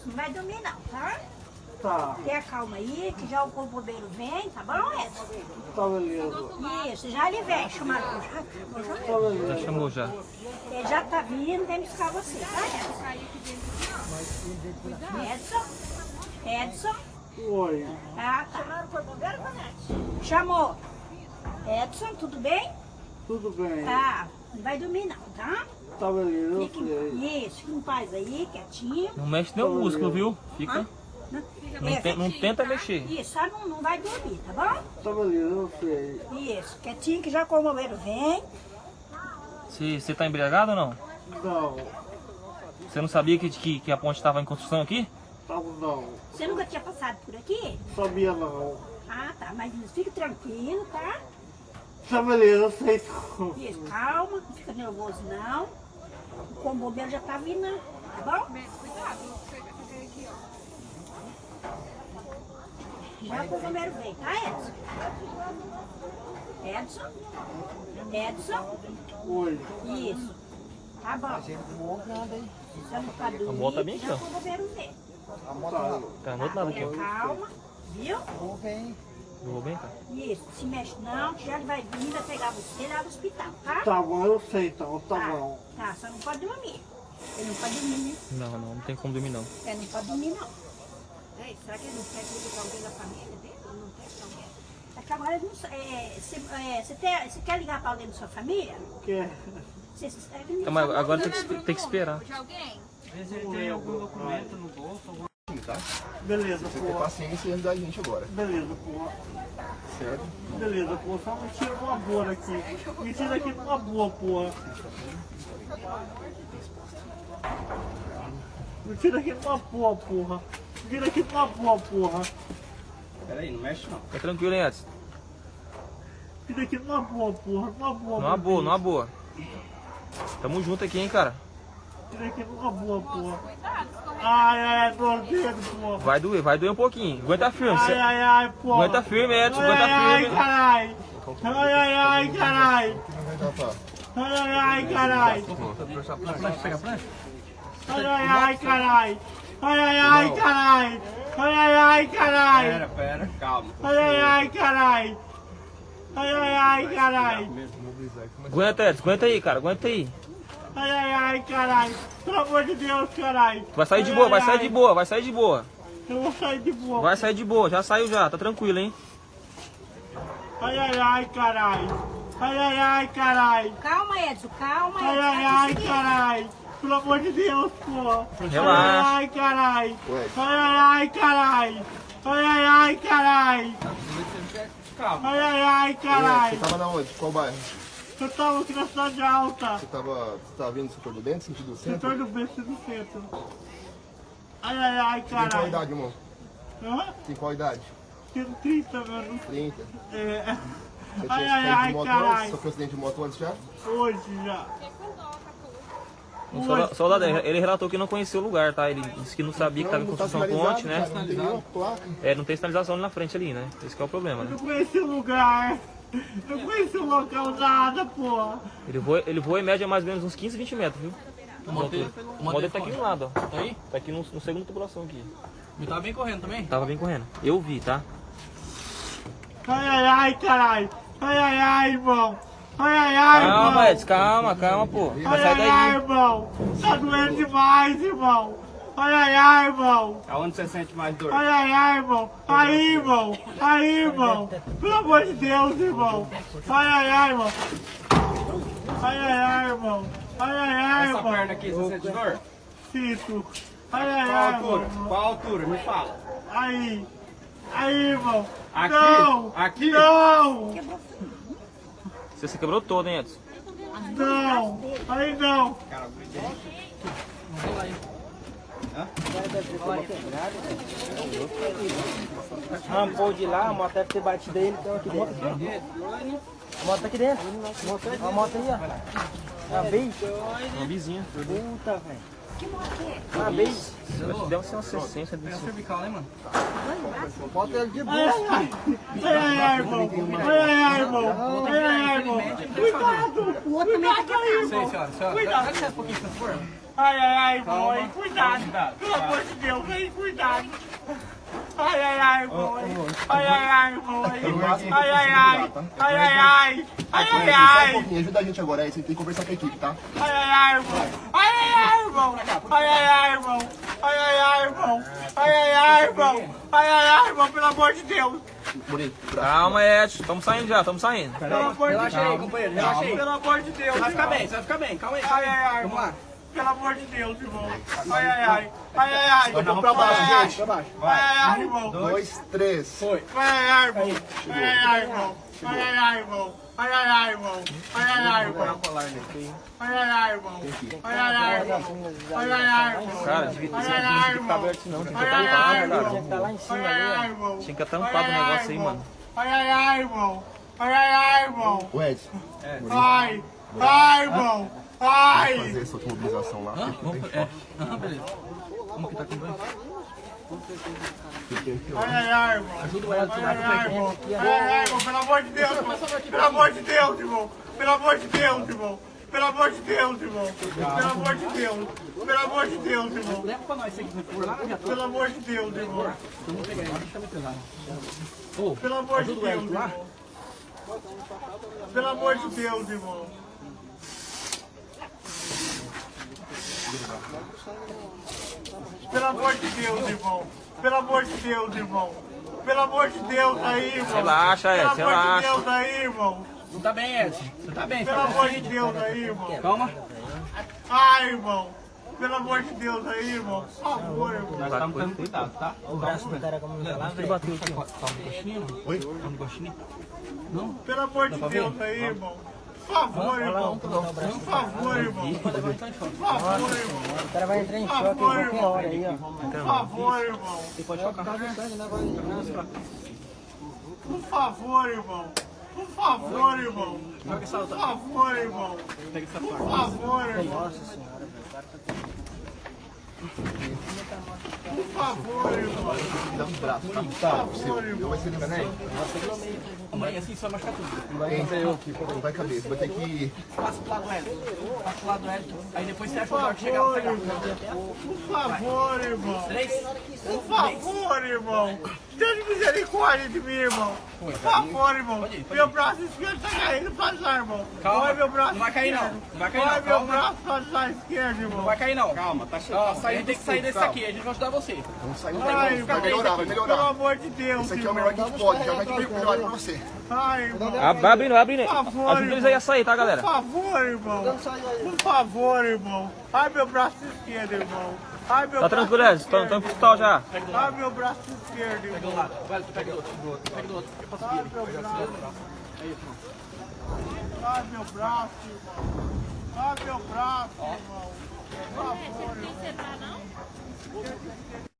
Edson, não vai dormir não, tá? Tá, Tenha calma aí, que já o bombeiro vem, tá bom, Edson? tá beleza. Isso, já ele vem, chamado. Já, já, chamou já. ele já tá vindo, vem buscar você, tá, Edson? Edson? Edson? Oi, Ah, tá. Chamaram o bombeiro, Vanete? Chamou. Edson, tudo bem? tudo bem. Tá, não vai dormir não, tá? Tá eu Fique, isso, fica em paz aí, quietinho. Não mexe nem o músculo, viu? Fica. Não, Não É, não tenta tá? mexer. Isso, só não, não vai dormir, tá bom? Tá beleza, eu sei. Isso, quietinho que já com o bombeiro vem. Você, você tá embriagado ou não? Não, Você não sabia que, que, que a ponte estava em construção aqui? tá não. Você nunca tinha passado por aqui? Sabia não. Ah, tá, mas fica tranquilo, tá? Tá beleza, eu sei. não. Isso, calma, não fica nervoso não. O bombeiro já tá vindo, tá bom? Já com o bombeiro vem, tá, Edson? Edson? Edson? Oi, Isso. Tá bom. Estamos pra dormir, A moto tá bem aqui, já ó. com o bombeiro vem. tá. Tá, no outro lado aqui, ó. calma, viu? Vou bem, cara. Isso, se mexe não, que já ele vai vir, vai pegar você lá no hospital, tá? Tá bom, eu sei então, tá bom. Tá, só não pode dormir. Ele não pode dormir, né? Não, não, não tem como dormir não. É, não pode dormir, não. Ei, será que ele não quer visitar alguém da família dele? Não quer que alguém? É que agora ele não é, Você é, você tem- você quer ligar para alguém da sua família? Que é que não Então, agora tem que, tem que esperar. De alguém? Vê se ele tem algum documento no bolso, alguma tá? Beleza, Você ter pô. paciência e ajudar a gente agora, Beleza, pô. certo? Beleza, pô. Só me tira uma boa daqui. Me tira aqui numa boa, pô. Me tira aqui numa boa, porra. Me tira aqui numa boa, porra. Peraí, não mexe não. Fica tranquilo, hein, Edson? Me tira aqui numa boa, porra. Numa boa. Numa boa, numa boa. Tamo junto aqui, hein, cara. Tira aqui numa boa, porra. Ai, ai, dedo, porra. Vai doer, vai doer um pouquinho. Aguenta firme. Ai, ai, ai, porra. Aguenta firme, Edson, Ai, aguenta ai, firme. carai. Ai, ai, ai, carai. Ai, ai, ai, carai. Ai, ai, ai, carai. Ai, ai, ai, carai. Ai, ai, ai, carai. Pera, pera, calma. Ai, ai, ai, carai. Ai, ai, ai, carai. Aguenta, Edson, aguenta aí, cara, aguenta aí. Ai, ai, ai, carai. Pelo amor de Deus, carai. Vai sair de Ai, boa, vai ai, sair de ai. boa, vai sair de boa. Eu vou sair de boa. Vai sair de boa, já saiu já, tá tranquilo, hein? Ai, ai, ai, carai. Ai, ai, ai, carai. Calma, Edson, calma, Ai, Edson. ai, vai ai, conseguir. carai. Pelo amor de Deus, pô. Relaxa. Ai, ai, carai. Ué. Ai, ai, ai, carai. Ai, ai, ai, carai. Calma. Ai, ai, ai, carai. Você tava na onde? Qual bairro? Eu tava aqui na cidade alta. Você tava, você tava vindo do setor do dente, sentido centro? Setor do BC do centro. Ai, ai, ai, Tem qual idade, irmão? Hã? Tem qual idade? Tenho 30, mano. 30. É. Você Ai, tinha ai, ai, de moto carai. antes? Sofreu acidente de moto antes já? Hoje já. O solda- soldado, ele relatou que não conhecia o lugar, tá? Ele disse que não sabia que estava em não tá construção a ponte, né? cara, Não tem nenhuma placa. É, não tem sinalização ali na frente ali, né? Esse que é o problema, né? Eu conheci o lugar. Eu conheci o local nada, pô. Ele voa, ele voa em média mais ou menos uns 15, 20 metros, viu? O modelo, O modelo tá aqui no lado, ó. Tá aí? Tá aqui no, no segundo tubulação aqui. Me tava bem correndo também? Tava bem correndo. Eu vi, tá? Ai, ai, ai, carai. Ai, ai, ai, irmão. Ai, ai, ai, irmão. Calma, Edson, calma, calma, pô. Vai Ai, sair ai, ai, irmão. Tá doendo demais, irmão. Ai, ai, ai, irmão. Aonde você sente mais dor? Ai, ai, ai, irmão. Aí, irmão. Aí, irmão. Pelo amor de Deus, irmão. Ai, ai, ai, irmão. Ai, ai, ai, irmão. Ai, ai, ai, Essa irmão. perna aqui, você sente dor? Sinto. Ai, ai, Qual ai, altura? irmão. Qual altura? Me fala. Aí. Aí, irmão. Aqui? Não. Aqui? Não. Você se quebrou todo, hein, Edson? Não. Aí, não. Cara, Rampou de lá, a moto deve ter batido ele, então aqui dentro. A moto tá aqui dentro. A moto aí, ó. A vez? Uma vizinha. Puta, velho. Que A vez? Deve ser uma 60 Tem a de cervical, né, mano? Bota ele de boa. ai, ai. Ai, ai, ai, irmão. Ai, ai, irmão. Ai, ai, irmão. Cuidado. O outro também tá. Cuidado, Sei, irmão. senhora. senhora. Cuidado. Dá licença um pouquinho, por favor. Ai, ai, ai, irmão, aí, cuidado. Pelo amor de Deus, aí, cuidado. Ai, ai, ai, irmão, aí. Ai, ai, ai, irmão, aí. Ai, ai, ai. Ai, ai, ai. Ai, ai, Só um ai. pouquinho, ajuda a gente agora aí, você tem que conversar com a equipe, tá? Ai, ai, ai, irmão. Ai, ai, ai, irmão. Ai, ai, ai, irmão. Ai, ai, ai, irmão. Ai, ai, ai, irmão. Ai, ai, ai, irmão, pelo amor de Deus. Pra... Calma, Edson. Estamos saindo já, estamos saindo. Pelo amor de Relaxa aí, Deus. companheiro, relaxa aí. Pelo amor de Deus. Vai ficar bem, você vai ficar bem. Calma aí, Ai, calma ai, ai, aí. Vamos lá. Pelo amor de Deus, irmão. Ai, ai, ai. Ai, ai, ai. Vai pra baixo, gente. vai. Vai, ai, ai, irmão. Dois, três. Foi. Vai, ai, ai, irmão. Vai, ai, ai, irmão. Vai, ai, ai, irmão. Ai, ai, ai, irmão. Ai, ai, ai, irmão. Ai, ai, ai, irmão. Ai, ai, ai, irmão. Ai, ai, ai, irmão. Cara, devia ter sido aberto, não. Tinha que tampar, né, cara? Tinha que estar lá em cima, ali, Tinha que tampar o negócio aí, mano. Ai, ai, ai, irmão. Ai, ai, ai, irmão. Ué, Vai. Vai, irmão. Ai. fazer essa mobilização lá. É. Aham, beleza. Que tá com banho? Ai, ai, ai, irmão. Ajuda o Edson. Ai, ai, ai, irmão. Ai, ai, irmão. Pelo amor de Deus, irmão. Pelo amor de Deus, irmão. Pelo amor de Deus, irmão. Pelo amor de Deus, irmão. Pelo amor de Deus. Pelo amor de Deus, irmão. Leva pra nós, foi por lá, já tô. Pelo amor de Deus, irmão. Vamos pegar ele, deixa eu. Pelo amor de Deus, irmão. Pelo amor de Deus, irmão. Pelo amor de Deus, irmão. Pelo amor de Deus, irmão. Pelo amor de Deus aí, irmão. Relaxa, Edson, Pelo amor de. Deus aí, irmão. Não tá bem, Edson. Você tá bem, Pelo tá amor de Deus aí, irmão. Calma. Ai, irmão. Pelo amor de Deus aí, irmão. Por favor, irmão. Nós estamos tendo cuidado, tá? O braço do cara como tá lá, velho. Bateu aqui. Tá um gostinho? Oi? Tá um gostinho? Pelo amor de Deus aí, irmão. Por favor, irmão. Por favor, irmão. Por favor, irmão. O cara vai entrar em Por choque em favor, qualquer irmão. hora aí, ó. Por favor, irmão. Pode. Por favor, irmão. Por favor, irmão. Por favor, irmão. Pega essa Por faca. favor, irmão. Por favor, irmão. Dá um braço, tá? Por Tá, favor, irmão. Vai ser né? Mãe, assim só machucar tudo. Não vai caber, você vai ter que... Passa pro lado do Edson. Passa pro lado do Edson. Aí depois você acha lugar que chegar. Por favor, irmão. Três. Por favor, irmão. Tenha misericórdia de mim, irmão. Por favor, irmão. Pode ir, pode Meu braço esquerdo tá caindo pra lá, irmão. Calma. Vai meu braço Não vai cair, não. Não vai cair, Vai não. meu braço pra lá esquerdo, irmão. Não vai cair, não. Calma, tá Ó, a gente tem que sair desse aqui. A gente vai ajudar você. Vamos sair do Vai melhorar, vai aqui. Pelo melhorar. amor de Deus, Esse aqui é o melhor que a gente pode, já vai que melhor pra você. Ai, irmão. Ah, Abrindo, abrindo. Por favor, Ajuda eles aí a sair, tá, galera? Por favor, irmão. Por favor, irmão. Ai, meu braço esquerdo, irmão. Ai, meu Tá braço tranquilo, Edson. Estamos esquerdo, pro hospital já. Ai, meu braço esquerdo, Pega irmão. do lado. Vai, tu pega do outro. do outro. Pega do outro. Eu posso Ai, meu braço. Ai, meu braço, irmão. Ai, meu braço, irmão. Por favor, irmão.